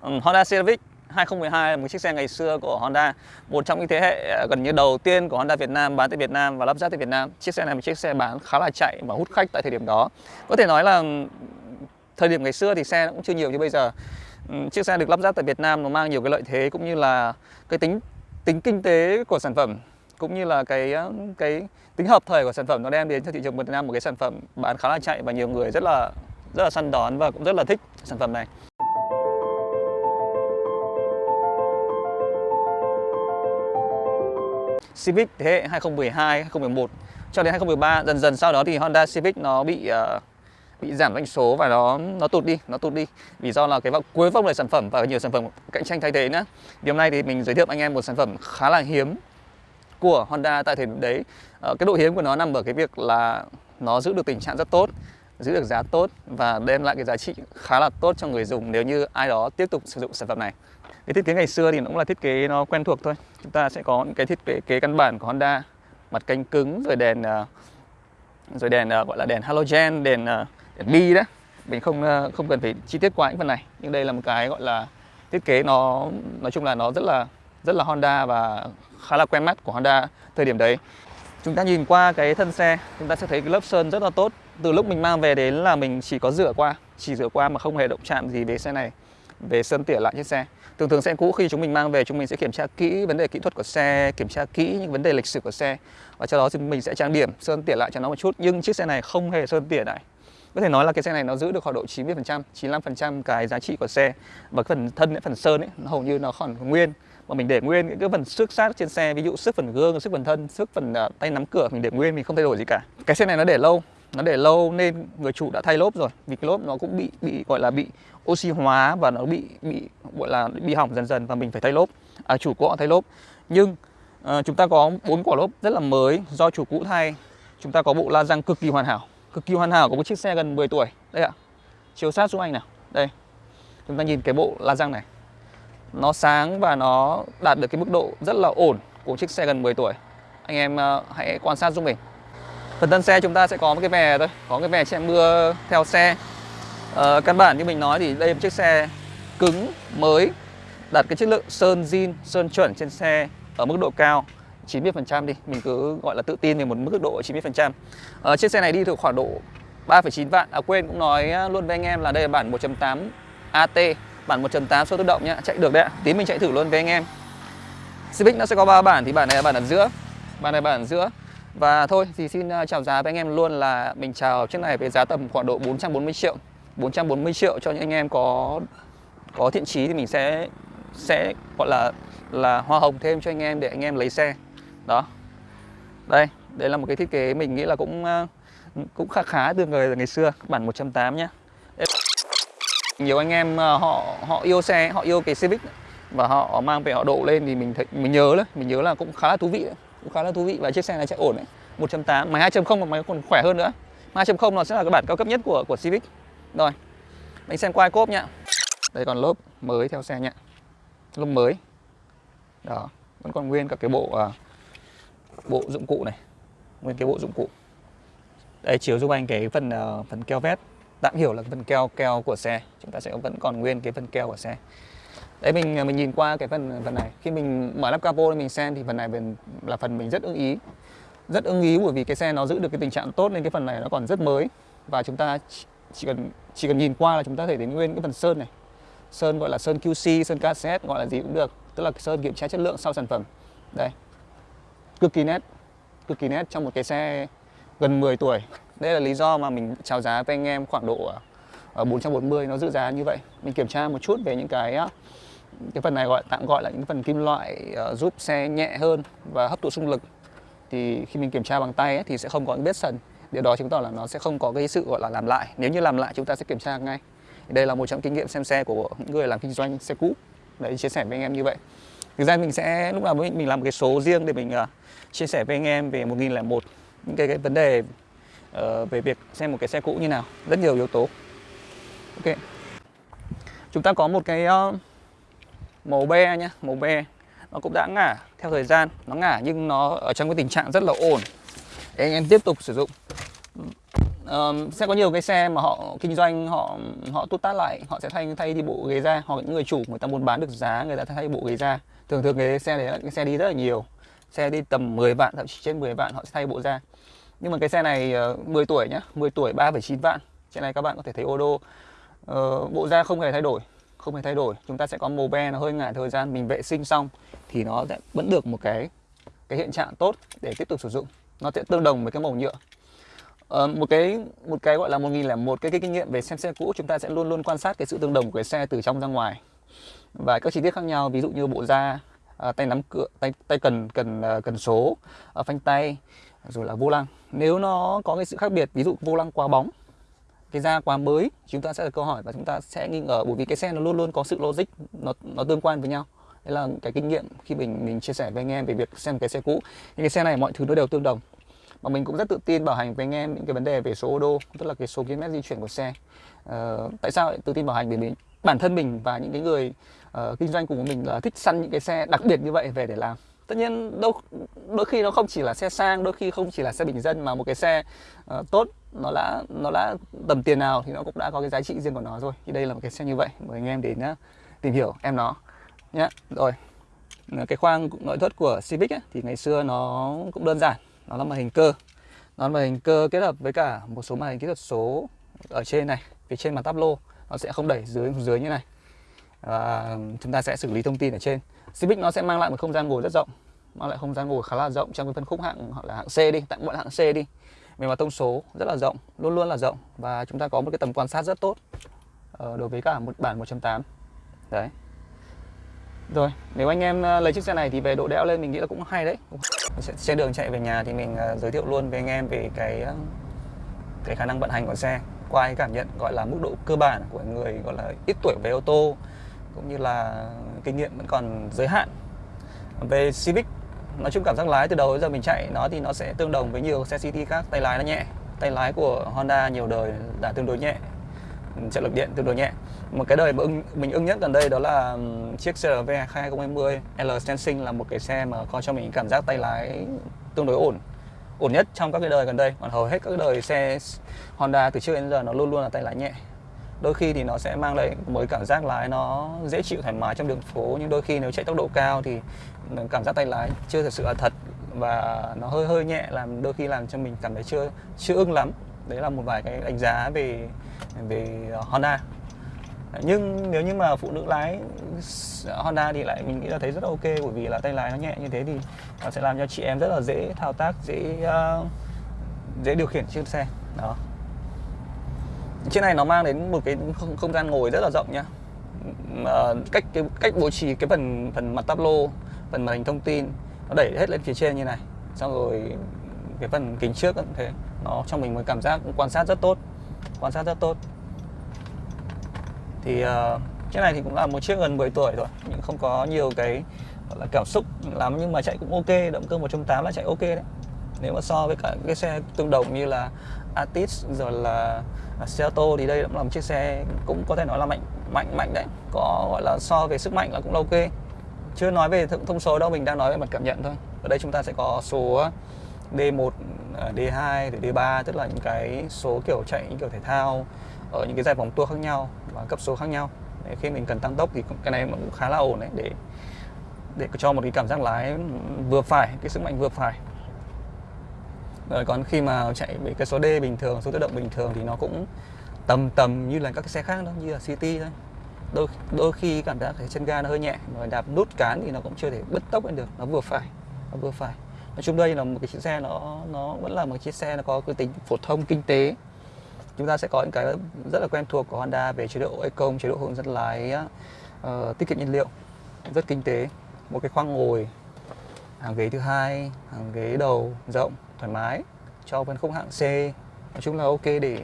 um, Honda Civic 2012 là một chiếc xe ngày xưa của Honda một trong những thế hệ à, gần như đầu tiên của Honda Việt Nam bán tại Việt Nam và lắp ráp tại Việt Nam. Chiếc xe này là một chiếc xe bán khá là chạy và hút khách tại thời điểm đó. Có thể nói là thời điểm ngày xưa thì xe cũng chưa nhiều như bây giờ. Chiếc xe được lắp ráp tại Việt Nam nó mang nhiều cái lợi thế cũng như là cái tính tính kinh tế của sản phẩm cũng như là cái cái tính hợp thời của sản phẩm nó đem đến cho thị trường Việt Nam một cái sản phẩm bán khá là chạy và nhiều người rất là rất là săn đón và cũng rất là thích sản phẩm này. Civic thế hệ 2012, 2011 cho đến 2013 dần dần sau đó thì Honda Civic nó bị uh, bị giảm doanh số và nó nó tụt đi, nó tụt đi vì do là cái cuối vòng đời sản phẩm và nhiều sản phẩm cạnh tranh thay thế nữa. Thì hôm nay thì mình giới thiệu anh em một sản phẩm khá là hiếm của Honda tại thời điểm đấy. Uh, cái độ hiếm của nó nằm ở cái việc là nó giữ được tình trạng rất tốt giữ được giá tốt và đem lại cái giá trị khá là tốt cho người dùng nếu như ai đó tiếp tục sử dụng sản phẩm này. Cái thiết kế ngày xưa thì nó cũng là thiết kế nó quen thuộc thôi. Chúng ta sẽ có những cái thiết kế, kế căn bản của Honda, mặt cánh cứng rồi đèn ờ, rồi đèn ờ, gọi là đèn halogen, đèn ờ, đèn bi đó. Mình không không cần phải chi tiết quá những phần này. Nhưng đây là một cái gọi là thiết kế nó nói chung là nó rất là rất là Honda và khá là quen mắt của Honda thời điểm đấy. Chúng ta nhìn qua cái thân xe, chúng ta sẽ thấy cái lớp sơn rất là tốt. Từ lúc mình mang về đến là mình chỉ có rửa qua, chỉ rửa qua mà không hề động chạm gì về xe này, về sơn tỉa lại chiếc xe. Thường thường xe cũ khi chúng mình mang về chúng mình sẽ kiểm tra kỹ vấn đề kỹ thuật của xe, kiểm tra kỹ những vấn đề lịch sử của xe và sau đó thì mình sẽ trang điểm, sơn tỉa lại cho nó một chút. Nhưng chiếc xe này không hề sơn tỉa lại. Có thể nói là cái xe này nó giữ được khoảng độ 90%, 95% cái giá trị của xe và cái phần thân, phần sơn ấy, nó hầu như nó còn nguyên mà mình để nguyên những cái phần xước sát trên xe ví dụ xước phần gương xước phần thân xước phần uh, tay nắm cửa mình để nguyên mình không thay đổi gì cả cái xe này nó để lâu nó để lâu nên người chủ đã thay lốp rồi vì cái lốp nó cũng bị bị gọi là bị oxy hóa và nó bị bị gọi là bị hỏng dần dần và mình phải thay lốp. À, chủ cũ thay lốp. Nhưng à, chúng ta có bốn quả lốp rất là mới do chủ cũ thay. Chúng ta có bộ la răng cực kỳ hoàn hảo cực kỳ hoàn hảo của một chiếc xe gần 10 tuổi. Đây ạ chiếu sát xuống anh nào. Đây chúng ta nhìn cái bộ la răng này. Nó sáng và nó đạt được cái mức độ rất là ổn của chiếc xe gần 10 tuổi. Anh em à, hãy quan sát giúp mình phần thân xe chúng ta sẽ có một cái vè thôi có cái vè che mưa theo xe. À, căn bản như mình nói thì đây là một chiếc xe cứng mới đạt cái chất lượng sơn zin sơn chuẩn trên xe ở mức độ cao 90% đi. Mình cứ gọi là tự tin về một mức độ 90% à, ờ, chiếc xe này đi được khoảng độ 3,9 vạn. À quên cũng nói ờ, luôn với anh em là đây là bản 1.8 AT bản 1.8 số tự động nhá. Chạy được đấy ạ tí mình chạy thử luôn với anh em. Civic nó sẽ có ba bản thì bản này là bản ở giữa bản này bản ở giữa và thôi, thì xin ờ, chào giá với anh em luôn là mình chào chiếc này với giá tầm khoảng độ 440 triệu. 440 triệu cho những anh em có có thiện chí thì mình sẽ sẽ gọi là là hoa hồng thêm cho anh em để anh em lấy xe. Đó. Đây đây là một cái thiết kế mình nghĩ là cũng ờ, cũng khá khá từ người ngày xưa. Bản 108 nhá. Nhiều anh em ờ, họ họ yêu xe, họ yêu cái Civic và họ mang về họ độ lên thì mình thấy, mình nhớ đấy, mình nhớ là cũng khá là thú vị đấy cũng khá là thú vị và chiếc xe này chạy ổn đấy 1.8 máy 2.0 và máy còn khỏe hơn nữa. 2.0 nó sẽ là cái bản cao cấp nhất của của Civic. Rồi mình xem quai cốp nhá. Đây còn lốp mới theo xe nhá. Lốp mới. Đó vẫn còn nguyên cả cái bộ à, bộ dụng cụ này. Nguyên cái bộ dụng cụ. Đây chiếu giúp anh cái phần uh, phần keo vét. Tạm hiểu là cái phần keo keo của xe. Chúng ta sẽ vẫn còn nguyên cái phần keo của xe đấy, mình à, mình nhìn qua cái phần à, phần này. Khi mình mở lắp capo mình xem thì phần này là phần mình rất ưng ý. Rất ưng ý bởi vì cái xe nó giữ được cái tình trạng tốt nên cái phần này nó còn rất mới. Và chúng ta chỉ cần chỉ cần nhìn qua là chúng ta thể đến nguyên cái phần sơn này. Sơn gọi là sơn QC sơn cassette gọi là gì cũng được. Tức là sơn kiểm tra chất lượng sau sản phẩm. Đây. Cực kỳ nét. Cực kỳ nét trong một cái xe gần 10 tuổi. Đây là lý do mà mình chào giá với anh em khoảng độ à, Ờ, 440 nó giữ giá như vậy. Mình kiểm tra một chút về những cái cái phần này gọi tạm gọi là những phần kim loại uh, giúp xe nhẹ hơn và hấp thụ xung lực. Thì khi mình kiểm tra bằng tay ấy, thì sẽ không có những vết sần. Điều đó chứng tỏ là nó sẽ không có cái sự gọi là làm lại. Nếu như làm lại chúng ta sẽ kiểm tra ngay. Đây là một trong kinh nghiệm xem xe của những người làm kinh doanh xe cũ. Đấy chia sẻ với anh em như vậy. Thực ra mình sẽ lúc nào mình, mình làm một cái số riêng để mình uh, chia sẻ với anh em về 1001 những cái, cái vấn đề uh, về việc xem một cái xe cũ như nào. Rất nhiều yếu tố ok. Chúng ta có một cái uh, màu be nhá màu be. Nó cũng đã ngả theo thời gian nó ngả nhưng nó ở trong cái tình trạng rất là ổn. Để anh em tiếp tục sử dụng. Um, sẽ có nhiều cái xe mà họ kinh doanh họ họ tút tát lại họ sẽ thay thay đi bộ ghế ra hoặc những người chủ người ta muốn bán được giá người ta thay bộ ghế ra thường thường cái xe đấy là cái xe đi rất là nhiều. Xe đi tầm 10 vạn thậm chí trên 10 vạn họ sẽ thay bộ ra nhưng mà cái xe này ờ, uh, 10 tuổi nhá 10 tuổi 3,9 vạn. Trên này các bạn có thể thấy ô đô uh, bộ da không hề thay đổi không hề thay đổi. Chúng ta sẽ có màu be nó hơi ngại thời gian mình vệ sinh xong thì nó sẽ vẫn được một cái cái hiện trạng tốt để tiếp tục sử dụng. Nó sẽ tương đồng với cái màu nhựa. Ờ, một cái một cái gọi là một nghìn là một cái, cái kinh nghiệm về xem xe cũ chúng ta sẽ luôn luôn quan sát cái sự tương đồng của cái xe từ trong ra ngoài. Và các chi tiết khác nhau ví dụ như bộ da à, tay nắm cửa tay tay cần cần uh, cần số uh, phanh tay rồi là vô lăng. Nếu nó có cái sự khác biệt ví dụ vô lăng quá bóng cái da quá mới chúng ta sẽ là câu hỏi và chúng ta sẽ nghi ngờ bởi vì cái xe nó luôn luôn có sự logic nó nó tương quan với nhau. Đấy là cái kinh nghiệm khi mình mình chia sẻ với anh em về việc xem cái xe cũ. Những cái xe này mọi thứ nó đều tương đồng. Và mình cũng rất tự tin bảo hành với anh em những cái vấn đề về số ô đô tức là cái số km di chuyển của xe. Uh, tại sao lại tự tin bảo hành? Bởi vì bản thân mình và những cái người uh, kinh doanh cùng của mình là thích săn những cái xe đặc biệt như vậy về để làm. Tất nhiên đôi đôi khi nó không chỉ là xe sang đôi khi không chỉ là xe bình dân mà một cái xe uh, tốt nó đã nó đã tầm tiền nào thì nó cũng đã có cái giá trị riêng của nó rồi. Thì đây là một cái xe như vậy mời anh em đến nhá, tìm hiểu em nó nhé rồi cái khoang nội thất của Civic ấy, thì ngày xưa nó cũng đơn giản nó là màn hình cơ. Nó là màn hình cơ kết hợp với cả một số màn hình kỹ thuật số ở trên này phía trên màn tablo lô nó sẽ không đẩy dưới dưới như này. Và chúng ta sẽ xử lý thông tin ở trên. Civic nó sẽ mang lại một không gian ngồi rất rộng mang lại không gian ngồi khá là rộng trong cái phân khúc hạng hoặc là hạng C đi tặng bọn hạng C đi về mặt thông số rất là rộng, luôn luôn là rộng. Và chúng ta có một cái tầm quan sát rất tốt ờ, đối với cả một bản 1.8 đấy. Rồi, nếu anh em ờ, lấy chiếc xe này thì về độ đẽo lên mình nghĩ là cũng hay đấy. Trên đường chạy về nhà thì mình ờ, giới thiệu luôn với anh em về cái cái khả năng vận hành của xe, qua cái cảm nhận gọi là mức độ cơ bản của người gọi là ít tuổi về ô tô, cũng như là kinh nghiệm vẫn còn giới hạn. Về Civic nói chung cảm giác lái từ đầu đến giờ mình chạy nó thì nó sẽ tương đồng với nhiều xe city khác. Tay lái nó nhẹ tay lái của Honda nhiều đời đã tương đối nhẹ. Trợ lực điện tương đối nhẹ. Một cái đời mà ưng, mình ưng nhất gần đây đó là chiếc CRV 2020 L Sensing là một cái xe mà có cho mình cảm giác tay lái tương đối ổn. Ổn nhất trong các cái đời gần đây. Còn hầu hết các đời xe Honda từ trước đến giờ nó luôn luôn là tay lái nhẹ đôi khi thì nó sẽ mang lại mới cảm giác lái nó dễ chịu thoải mái trong đường phố nhưng đôi khi nếu chạy tốc độ cao thì cảm giác tay lái chưa thật sự là thật và nó hơi hơi nhẹ làm đôi khi làm cho mình cảm thấy chưa chưa ưng lắm. Đấy là một vài cái đánh giá về về Honda. Nhưng nếu như mà phụ nữ lái Honda thì lại mình nghĩ là thấy rất là ok bởi vì là tay lái nó nhẹ như thế thì nó sẽ làm cho chị em rất là dễ thao tác dễ uh, dễ điều khiển chiếc xe. Đó chiếc này nó mang đến một cái không, không gian ngồi rất là rộng nhá à, ờ, cách cái cách bố trí cái phần phần mặt tablo lô phần màn hình thông tin nó đẩy hết lên phía trên như này. Xong rồi cái phần kính trước cũng thế. Nó cho mình một cảm giác quan sát rất tốt quan sát rất tốt. Thì ờ, uh, chiếc này thì cũng là một chiếc gần 10 tuổi rồi nhưng không có nhiều cái gọi là cảm xúc lắm nhưng mà chạy cũng ok động cơ 1.8 là chạy ok đấy. Nếu mà so với cả cái xe tương đồng như là Atis rồi là À, Seato thì đây cũng là một chiếc xe cũng có thể nói là mạnh mạnh mạnh đấy. Có, gọi là, so về sức mạnh là cũng là ok. Chưa nói về thông số đâu, mình đang nói về mặt cảm nhận thôi. Ở đây chúng ta sẽ có số D1 D2 à, rồi D3 tức là những cái số kiểu chạy, những kiểu thể thao ở những cái giải vòng tour khác nhau và cấp số khác nhau. Để khi mình cần tăng tốc thì cái này cũng khá là ổn đấy, để để cho một cái cảm giác lái vừa phải, cái sức mạnh vừa phải rồi còn khi mà chạy với cái số D bình thường số tự động bình thường thì nó cũng tầm tầm như là các cái xe khác đó như là City thôi. Đôi đôi khi cảm giác cái chân ga nó hơi nhẹ mà đạp nút cán thì nó cũng chưa thể bứt tốc lên được nó vừa phải nó vừa phải. Nói chung đây là một cái chiếc xe nó nó vẫn là một chiếc xe nó có cái tính phổ thông kinh tế. Chúng ta sẽ có những cái rất là quen thuộc của Honda về chế độ eco chế độ hướng dẫn lái uh, tiết kiệm nhiên liệu rất kinh tế. Một cái khoang ngồi hàng ghế thứ hai hàng ghế đầu rộng thoải mái cho phân khúc hạng C. Nói chung là ok để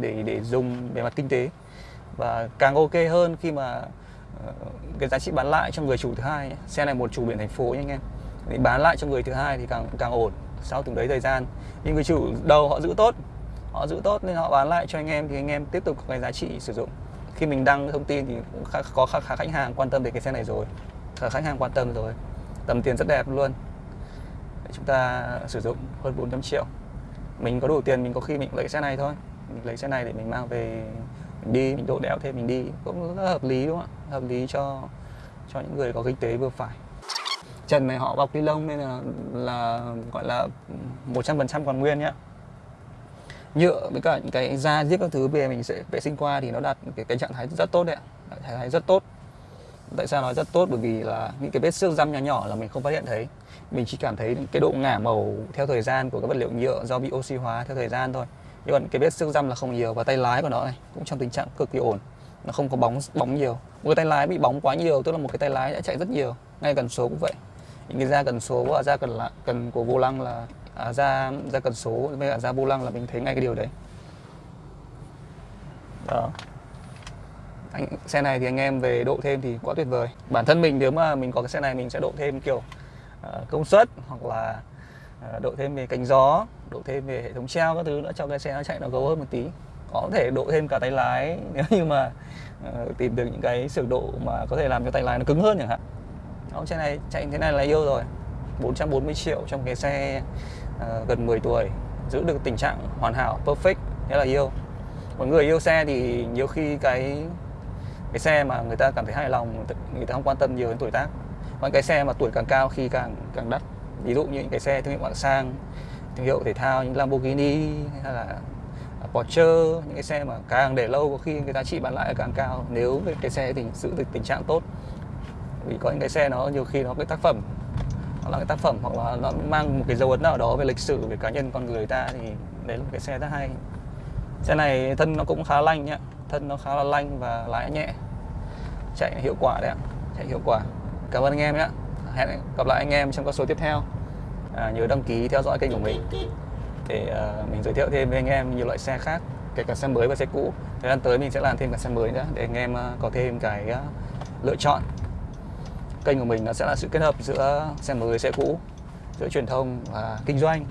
để để dùng về mặt kinh tế. Và càng ok hơn khi mà uh, cái giá trị bán lại cho người chủ thứ hai xe này một chủ biển thành phố nha anh em. Thì bán lại cho người thứ hai thì càng càng ổn sau từng đấy thời gian. Nhưng người chủ đầu họ giữ tốt họ giữ tốt nên họ bán lại cho anh em thì anh em tiếp tục có cái giá trị sử dụng. Khi mình đăng thông tin thì cũng khá, có khá, khá khách hàng quan tâm về cái xe này rồi. Khá khách hàng quan tâm rồi. Tầm tiền rất đẹp luôn để chúng ta sử dụng hơn 400 triệu. Mình có đủ tiền mình có khi mình lấy xe này thôi. Mình lấy xe này để mình mang về mình đi mình độ đẽo thêm mình đi. Cũng rất hợp lý đúng không ạ? Hợp lý cho cho những người có kinh tế vừa phải. Trần này họ bọc ni lông nên là là gọi là 100% còn nguyên nhá. Nhựa với cả những cái da giết các thứ về mình sẽ vệ sinh qua thì nó đạt cái, cái trạng thái rất tốt đấy ạ. Trạng thái rất tốt. Tại sao nói rất tốt? Bởi vì là những cái vết xước răm nhỏ nhỏ là mình không phát hiện thấy mình chỉ cảm thấy cái độ ngả màu theo thời gian của các vật liệu nhựa do bị oxy hóa theo thời gian thôi. Nhưng còn cái vết xước răm là không nhiều và tay lái của nó này cũng trong tình trạng cực kỳ ổn. Nó không có bóng bóng nhiều. Một cái tay lái bị bóng quá nhiều tức là một cái tay lái đã chạy rất nhiều. Ngay cần số cũng vậy. Những cái da cần số và da cần là cần của vô lăng là à, da da cần số với cả da vô lăng là mình thấy ngay cái điều đấy. Đó. Anh, xe này thì anh em về độ thêm thì quá tuyệt vời. Bản thân mình nếu mà mình có cái xe này mình sẽ độ thêm kiểu Ờ, công suất hoặc là ờ, độ thêm về cánh gió độ thêm về hệ thống treo các thứ nữa cho cái xe nó chạy nó gấu hơn một tí. Có thể độ thêm cả tay lái nếu như mà ờ, tìm được những cái sửa độ mà có thể làm cho tay lái nó cứng hơn chẳng hạn. Đó, xe này chạy thế này là yêu rồi. 440 triệu trong cái xe uh, gần 10 tuổi giữ được tình trạng hoàn hảo perfect thế là yêu. Mọi người yêu xe thì nhiều khi cái cái xe mà người ta cảm thấy hài lòng người ta không quan tâm nhiều đến tuổi tác còn cái xe mà tuổi càng cao khi càng càng đắt. Ví dụ như những cái xe thương hiệu hạng sang, thương hiệu thể thao như Lamborghini hay là Porsche, những cái xe mà càng để lâu có khi cái giá trị bán lại càng cao. Nếu cái xe thì giữ được tình trạng tốt. Vì có những cái xe nó nhiều khi nó cái tác phẩm, nó là cái tác phẩm hoặc là nó mang một cái dấu ấn nào đó về lịch sử, về cá nhân con người ta thì đấy là một cái xe rất hay. Xe này thân nó cũng khá lanh nhá. Thân nó khá là lanh và lái nhẹ. Chạy hiệu quả đấy ạ. Chạy hiệu quả cảm ơn anh em nhé. Hẹn gặp lại anh em trong các số tiếp theo. À, nhớ đăng ký theo dõi kênh của mình. Để uh, mình giới thiệu thêm với anh em nhiều loại xe khác kể cả xe mới và xe cũ. Thời gian tới mình sẽ làm thêm cả xe mới nữa để anh em uh, có thêm cái uh, lựa chọn. Kênh của mình nó sẽ là sự kết hợp giữa xe mới xe cũ giữa truyền thông và kinh doanh.